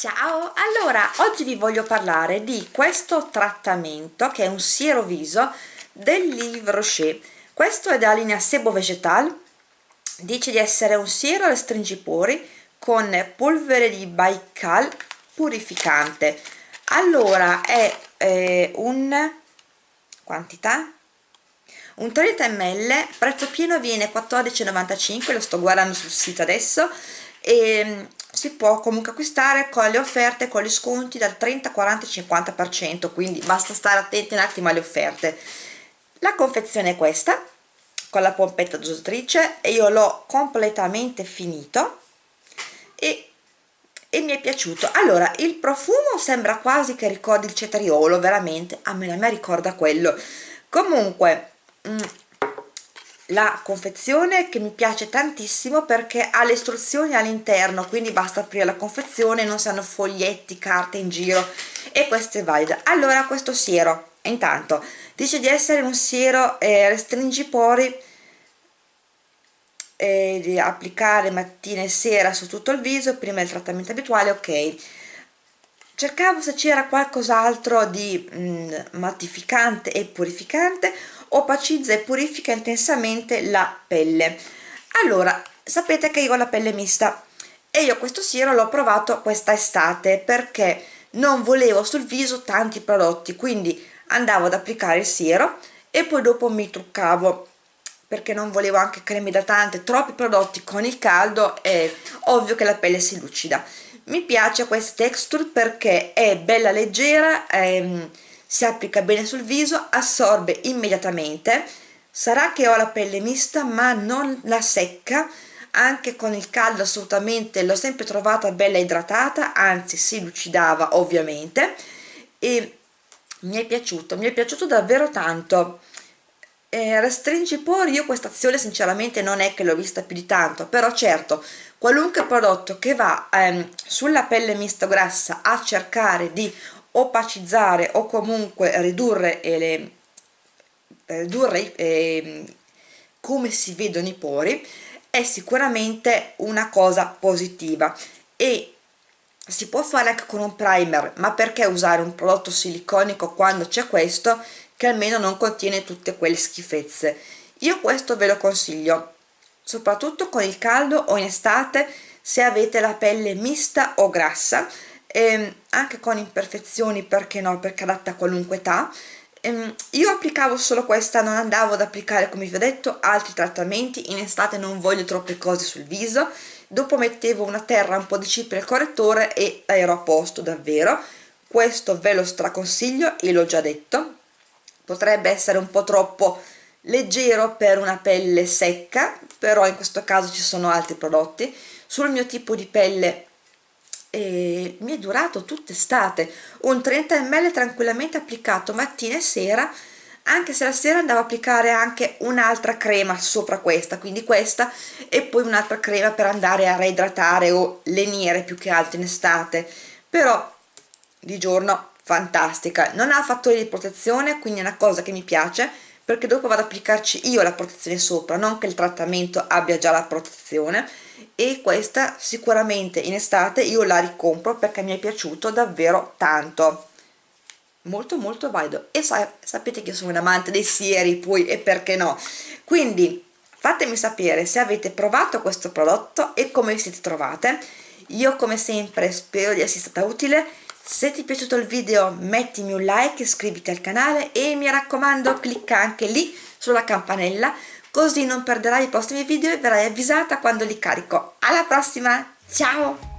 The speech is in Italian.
Ciao! Allora, oggi vi voglio parlare di questo trattamento che è un siero viso del Livre Rocher. Questo è della linea Sebo Vegetal, dice di essere un siero restringipori con polvere di Baikal purificante. Allora, è eh, un... quantità? Un 30 ml, prezzo pieno viene 14,95, lo sto guardando sul sito adesso, e si può comunque acquistare con le offerte con gli sconti dal 30 40 50% quindi basta stare attenti un attimo alle offerte. La confezione è questa con la pompetta dosatrice e io l'ho completamente finito e, e, mi è piaciuto. Allora il profumo sembra quasi che ricordi il cetriolo veramente a me, a me ricorda quello. Comunque mm, la confezione che mi piace tantissimo perché ha le istruzioni all'interno quindi basta aprire la confezione non si hanno foglietti, carte in giro e questo è valido. Allora questo siero. Intanto dice di essere un siero eh, restringipori eh, di applicare mattina e sera su tutto il viso prima del trattamento abituale ok cercavo se c'era qualcos'altro di mh, mm, mattificante e purificante opacizza e purifica intensamente la pelle. Allora sapete che io ho la pelle mista e io questo siero l'ho provato questa estate perché non volevo sul viso tanti prodotti quindi andavo ad applicare il siero e poi dopo mi truccavo perché non volevo anche creme idratante troppi prodotti con il caldo è ovvio che la pelle si lucida. Mi piace questa texture perché è bella leggera ehm, si applica bene sul viso assorbe immediatamente. Sarà che ho la pelle mista ma non la secca. Anche con il caldo assolutamente l'ho sempre trovata bella idratata anzi si lucidava ovviamente. E mi è piaciuto mi è piaciuto davvero tanto eh, i pori? Io questa azione sinceramente non è che l'ho vista più di tanto però certo qualunque prodotto che va ehm, sulla pelle mista grassa a cercare di opacizzare o comunque ridurre, le, ridurre eh, come si vedono i pori è sicuramente una cosa positiva. E si può fare anche con un primer ma perché usare un prodotto siliconico quando c'è questo che almeno non contiene tutte quelle schifezze. Io questo ve lo consiglio soprattutto con il caldo o in estate se avete la pelle mista o grassa ehm, anche con imperfezioni perché no perché adatta a qualunque età. Ehm, io applicavo solo questa non andavo ad applicare come vi ho detto altri trattamenti. In estate non voglio troppe cose sul viso. Dopo mettevo una terra un po' di cipria al correttore e ero a posto davvero. Questo ve lo straconsiglio e l'ho già detto potrebbe essere un po' troppo leggero per una pelle secca però in questo caso ci sono altri prodotti. Sul mio tipo di pelle e mi è durato tutta estate un 30 ml tranquillamente applicato mattina e sera anche se la sera andavo a applicare anche un'altra crema sopra questa quindi questa e poi un'altra crema per andare a reidratare o lenire più che altro in estate. Però di giorno fantastica. Non ha fattori di protezione quindi è una cosa che mi piace perché dopo vado ad applicarci io la protezione sopra non che il trattamento abbia già la protezione. E questa sicuramente in estate io la ricompro perché mi è piaciuto davvero tanto. Molto molto valido. E sa sapete che sono un amante dei sieri poi e perché no? Quindi fatemi sapere se avete provato questo prodotto e come vi siete trovate. Io come sempre spero di essere stata utile se ti è piaciuto il video mettimi un like iscriviti al canale e mi raccomando clicca anche lì sulla campanella così non perderai i prossimi video e verrai avvisata quando li carico. Alla prossima! Ciao